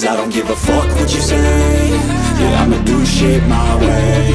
Cause I don't give a fuck what you say. Yeah, I'ma do shit my way.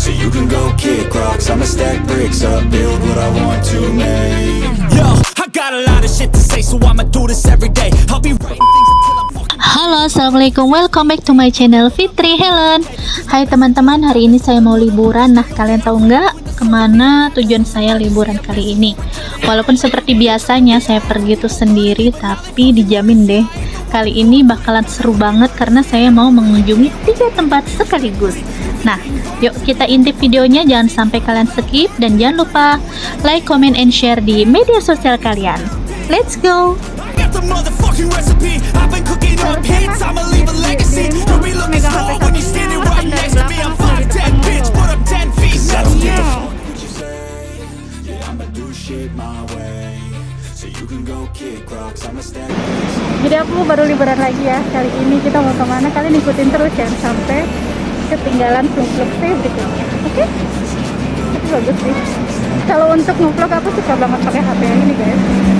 So you can go kick rocks. I'ma stack bricks up Build what I want to make. Yo, I got a lot of shit to say, so I'ma do this every day. I'll be writing things until I'm. Halo assalamualaikum. Welcome back to my channel Fitri Helen. Hai teman-teman. Hari ini saya mau liburan. Nah kalian tahu nggak ke mana tujuan saya liburan kali ini? Walaupun seperti biasanya saya pergi tuh sendiri Tapi dijamin deh kali ini bakalan seru banget Karena saya mau mengunjungi tiga tempat sekaligus Nah yuk kita intip videonya jangan sampai kalian skip Dan jangan lupa like, comment, and share di media sosial kalian Let's go! I got the motherfucking recipe. I've been cooking up hits. I'ma leave a legacy. You'll be looking small when you're standing right next to me. I'm 5'10, bitch, but I'm 10 feet. Cause I don't give a fuck what you say Yeah, I'ma do shit my way Jadi aku baru liburan lagi ya. Kali ini kita mau ke mana Kalian ikutin terus jangan sampai ketinggalan vlog-vlog berikutnya. Oke? Itu bagus sih. Kalau untuk ngevlog aku suka banget pakai HP yang ini guys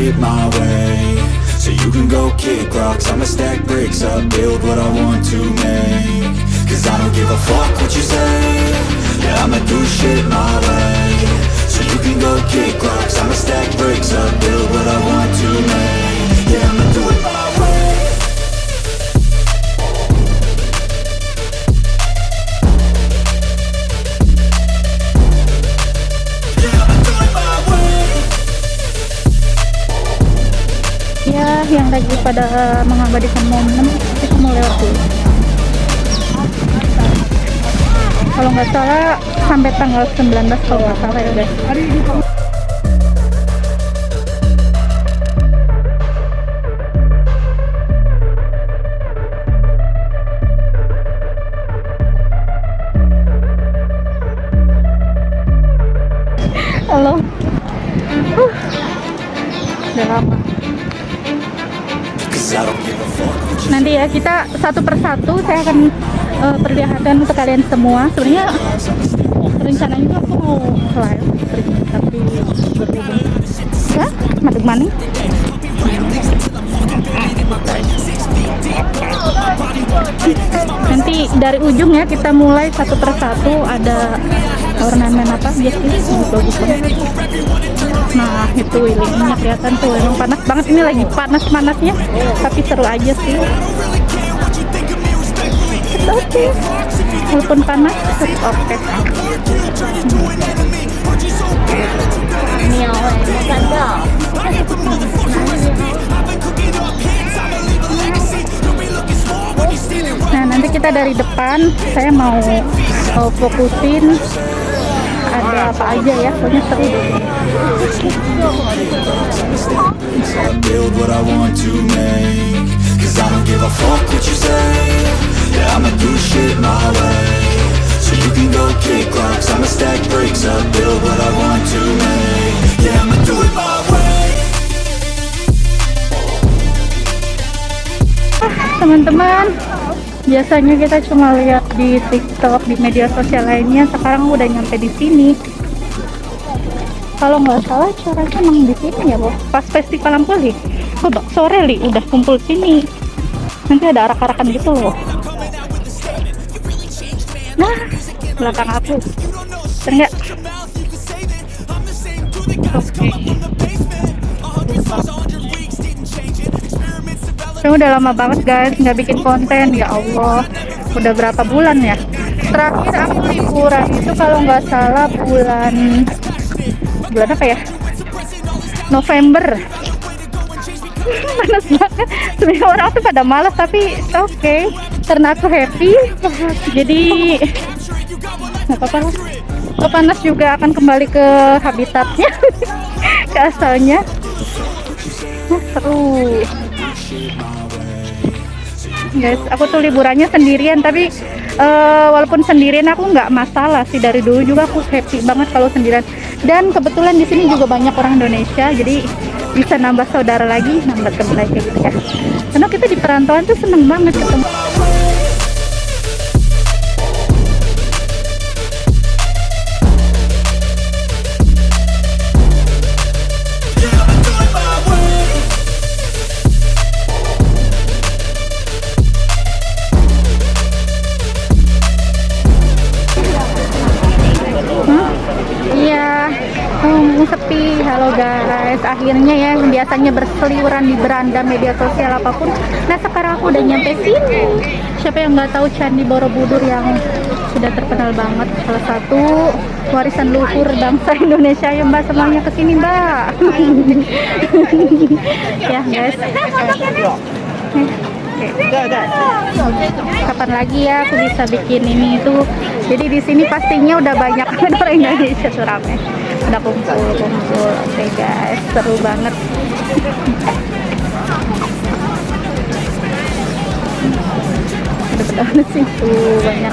My way. So you can go kick rocks. I'ma stack bricks up Build what I want to make. Cause I don't give a fuck what you say. Yeah, I'ma do shit my way. So you can go kick rocks. I'ma stack bricks up Build what I want nggak salah sampai tanggal 19 kalau nggak salah ya guys. Halo. Huh. Udah lama. Nanti ya kita satu persatu saya akan eh, perlihatkan untuk kalian semua. Sebenarnya rencananya tuh aku mau live tapi berhubung ya maning? Nanti dari ujung ya kita mulai satu persatu ada ornamen apa? Biasanya bagus banget. Nah itu willingnya kelihatan tuh emang panas banget. Ini lagi panas panasnya tapi seru aja sih oke walaupun panas tetap oke. Nah nanti kita dari depan saya mau uh, fokusin ada apa aja ya pokoknya seru Yeah, I'ma do shit my way. So you can go kick rocks. I'ma stack bricks up Build what I want to make. Yeah, I'ma do it my way. Teman-teman biasanya kita cuma lihat di TikTok di media sosial lainnya. Sekarang udah nyampe di sini. Kalau nggak salah acaranya emang di sini ya Bob pas festival Ampuli oh Bak, sore li udah kumpul sini. Nanti ada arak-arakan gitu loh nah belakang aku enggak oke Saya udah lama banget guys nggak bikin konten ya Allah. Udah berapa bulan ya? Terakhir aku liburan itu kalau nggak salah bulan bulan apa ya? November. Panas banget. Sebenarnya orang tuh pada malas tapi oke okay. Karena aku happy. Jadi nggak apa-apa lah. Panas juga akan kembali ke habitatnya, ke asalnya. Nah, seru guys aku tuh liburannya sendirian tapi uh, walaupun sendirian aku nggak masalah sih dari dulu juga aku happy banget kalau sendirian dan kebetulan di sini juga banyak orang Indonesia jadi bisa nambah saudara lagi nambah teman lagi gitu ya karena kita di perantauan tuh seneng banget ketemu biasanya berseliweran di beranda media sosial apa pun. Nah sekarang aku udah nyampe sini. Siapa yang nggak tahu Candi Borobudur yang sudah terkenal banget, salah satu warisan luhur bangsa Indonesia ya Mbak semuanya ke sini Mbak. ya guys. Kapan lagi ya aku bisa bikin ini itu? Jadi di sini pastinya udah banyak orang Indonesia tuh rame. Udah kumpul-kumpul. Oke guys, seru banget. Banget sih tuh banyak.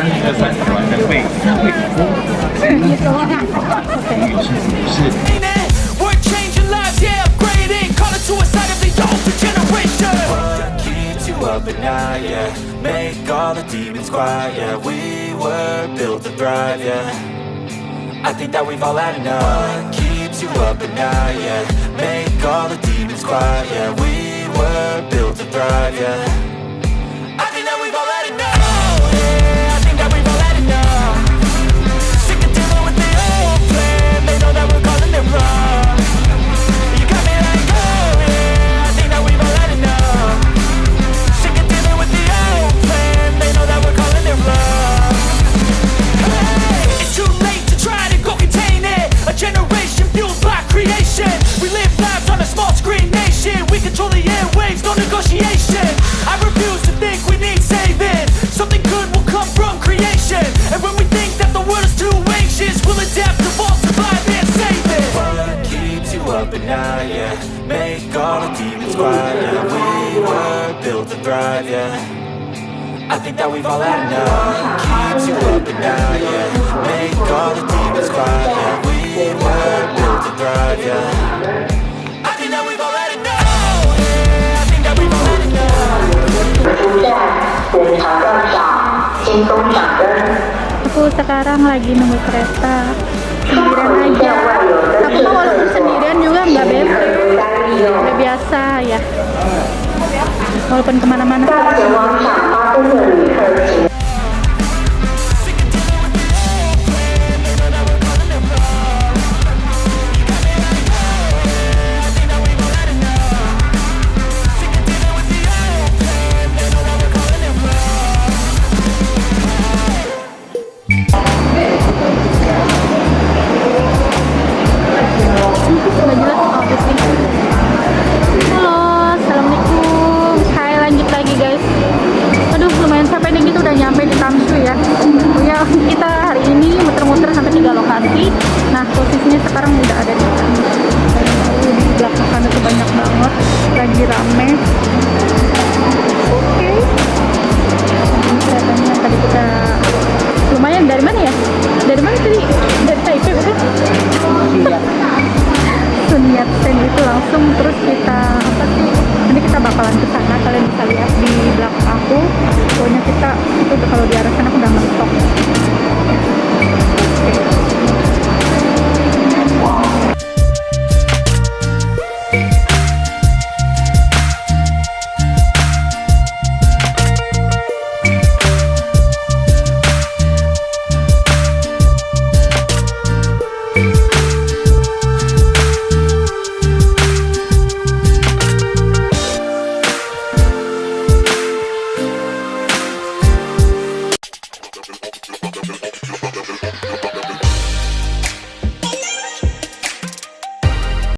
Changing night, yeah Make all the demons quiet, yeah We were built to thrive, yeah. I think that we've all had enough. What keeps you up at night, yeah? Make all the demons quiet, yeah. We were built to thrive, yeah up at night, yeah. Make all the demons quiet, yeah We were built to thrive, yeah. I think that we've all had enough. Keeps you up at night, yeah. Make all the demons quiet, yeah We were built to thrive, yeah. I think that we've all had enough. Biasa ya. Walaupun ke mana-mana.